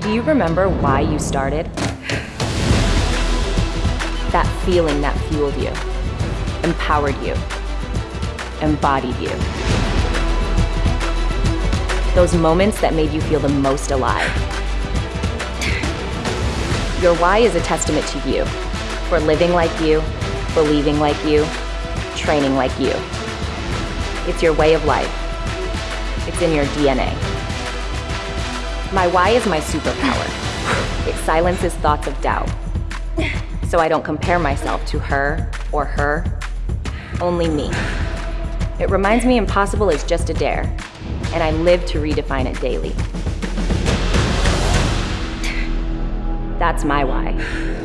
Do you remember why you started? That feeling that fueled you, empowered you, embodied you. Those moments that made you feel the most alive. Your why is a testament to you, for living like you, believing like you, training like you. It's your way of life. It's in your DNA. My why is my superpower. It silences thoughts of doubt. So I don't compare myself to her or her, only me. It reminds me impossible is just a dare, and I live to redefine it daily. That's my why.